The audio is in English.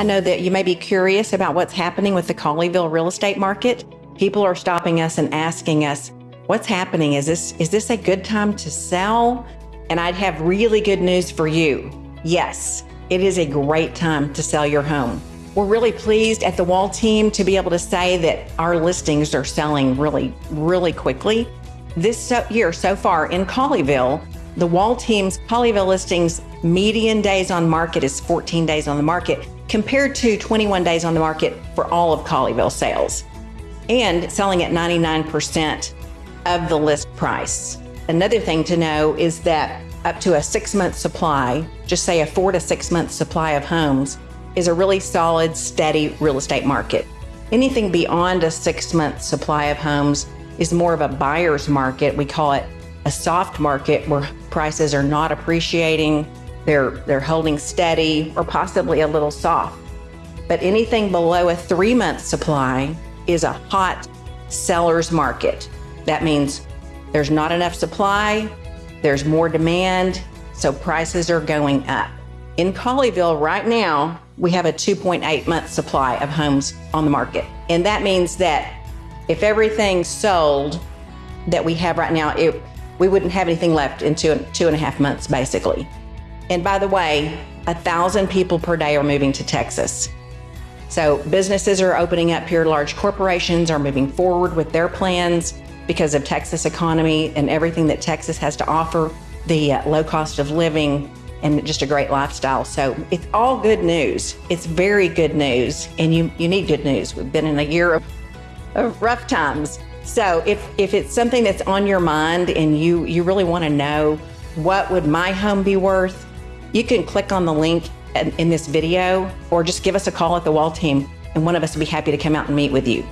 I know that you may be curious about what's happening with the Colleyville real estate market. People are stopping us and asking us, what's happening? Is this, is this a good time to sell? And I'd have really good news for you. Yes, it is a great time to sell your home. We're really pleased at the Wall team to be able to say that our listings are selling really, really quickly. This year so far in Colleyville, the Wall team's Colleyville listings median days on market is 14 days on the market compared to 21 days on the market for all of Colleyville sales and selling at 99% of the list price. Another thing to know is that up to a six month supply, just say a four to six month supply of homes, is a really solid, steady real estate market. Anything beyond a six month supply of homes is more of a buyer's market. We call it a soft market where prices are not appreciating, they're, they're holding steady or possibly a little soft. But anything below a three month supply is a hot seller's market. That means there's not enough supply, there's more demand, so prices are going up. In Colleyville right now, we have a 2.8 month supply of homes on the market. And that means that if everything sold that we have right now, it, we wouldn't have anything left in two, two and a half months, basically. And by the way, a thousand people per day are moving to Texas. So businesses are opening up here, large corporations are moving forward with their plans because of Texas economy and everything that Texas has to offer, the uh, low cost of living and just a great lifestyle. So it's all good news. It's very good news and you, you need good news. We've been in a year of, of rough times. So if, if it's something that's on your mind and you, you really want to know what would my home be worth, you can click on the link in this video or just give us a call at the wall team and one of us will be happy to come out and meet with you.